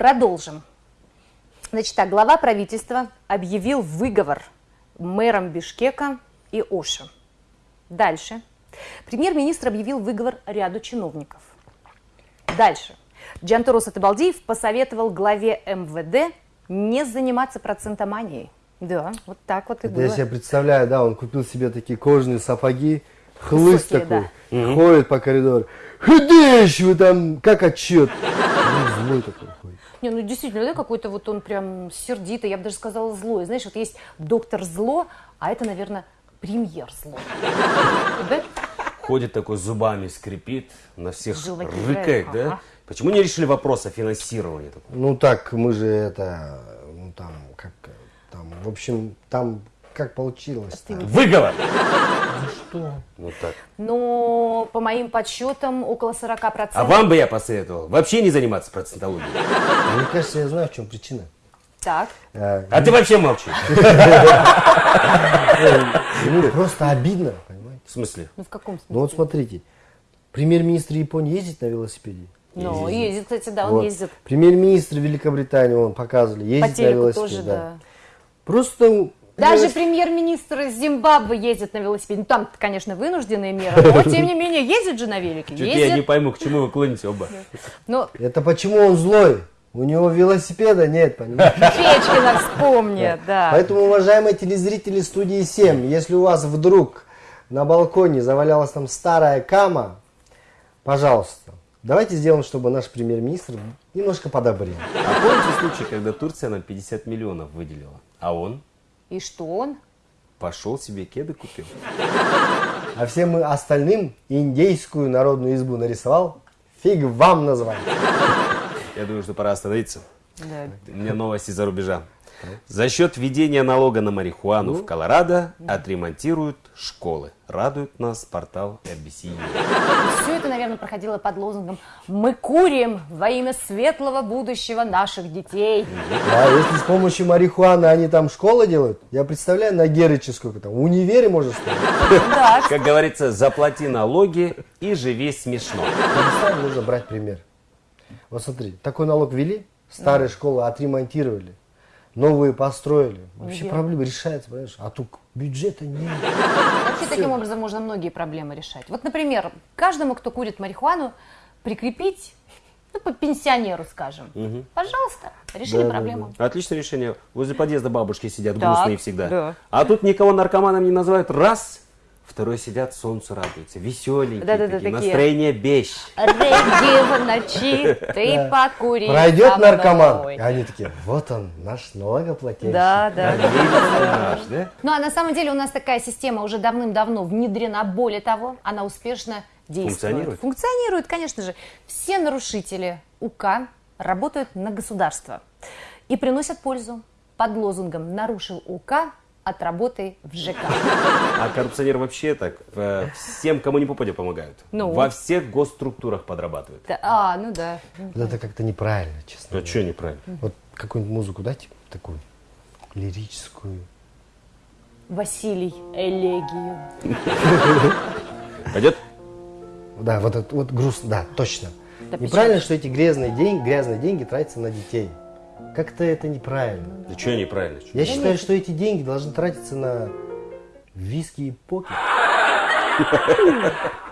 Продолжим. Значит так, глава правительства объявил выговор мэрам Бишкека и Оша. Дальше. Премьер-министр объявил выговор ряду чиновников. Дальше. Джантурус Атабалдиев посоветовал главе МВД не заниматься процентоманией. Да, вот так вот и Это было. я себе представляю, да, он купил себе такие кожаные сапоги, хлыст Высокие, такой, ходит по коридору. Худеешь вы там, как отчет. Злой такой. Не, ну действительно, да, какой-то вот он прям сердитый, я бы даже сказала злой. Знаешь, вот есть доктор зло, а это, наверное, премьер зло. Да? Ходит такой зубами, скрипит, на всех Желваки рыкает, да? ага. Почему не решили вопрос о финансировании? Ну так, мы же это, ну там, как, там, в общем, там, как получилось. Выговор! Что? Ну так. Но по моим подсчетам около 40%. А вам бы я посоветовал вообще не заниматься процентологией. Мне кажется, я знаю, в чем причина. Так. Э, А ты вообще молчи. Ему просто обидно, понимаете? В смысле? Ну в каком смысле? Ну вот смотрите, премьер-министр Японии ездит на велосипеде? Ну, ездит, кстати, да, он Вот. ездит. Премьер-министр Великобритании, он показывали, По ездит на велосипеде. тоже, да. Просто ну, Даже велосипед- премьер-министр Зимбабве ездит на велосипеде. Ну, там, конечно, вынужденные меры, но, тем не менее, ездит же на велике. Чуть я не Ездит. пойму, к чему вы клоните оба. Ну, Это почему он злой? У него велосипеда нет, понимаете? Печкина вспомни, да. Поэтому, уважаемые телезрители студии 7, если у вас вдруг на балконе завалялась там старая кама, пожалуйста, давайте сделаем, чтобы наш премьер-министр немножко подобрел. А помните случай, когда Турция нам 50 миллионов выделила, а он И что он? пошел себе кеды купил? А всем остальным индейскую народную избу нарисовал, фиг вам название. Я думаю, что пора остановиться. Да. У меня новости за рубежа. За счет введения налога на марихуану в Колорадо отремонтируют школы. Радует нас портал RBC. Все это, наверное, проходило под лозунгом «Мы курим во имя светлого будущего наших детей». А если с помощью марихуаны они там школы делают, я представляю, на Герыче сколько там, универе может стоить. Да, Как говорится, заплати налоги и живи смешно. Нужно брать пример. Вот смотри, такой налог ввели, старые школы отремонтировали, новые построили. Вообще Где? проблема решается, понимаешь? А тут бюджета нет. Вообще таким образом можно многие проблемы решать. Вот, например, каждому, кто курит марихуану, прикрепить, ну, по пенсионеру, скажем. Пожалуйста, решили Да, да, проблему. Отличное решение. Возле подъезда бабушки сидят, Так, грустные всегда. да. А тут никого наркоманом не называют. Раз. Второй сидят, солнцу радуются. Веселенькие Да-да-да, такие. такие. Настроение бещ. Реги в ночи, ты покури. Пройдет наркоман, и они такие, вот он, наш налогоплательщик. Да, да. Наш, да? Ну, а на самом деле у нас такая система уже давным-давно внедрена. Более того, она успешно действует. Функционирует? Функционирует, конечно же. Все нарушители УК работают на государство и приносят пользу под лозунгом «Нарушил УК, отработай в ЖК». А коррупционеры вообще так э, всем, кому не попадя, помогают. Ну. Во всех госструктурах подрабатывают. Да, А, ну да. Вот Это как-то неправильно, честно. А что неправильно? Вот какую-нибудь музыку дайте, такую лирическую. Василий Элегию. Пойдет? Да, вот это вот грустно, да, точно. Да неправильно, что эти грязные деньги, грязные деньги тратятся на детей. Как-то это неправильно. Да что неправильно? Я считаю, что эти деньги должны тратиться на виски и покер.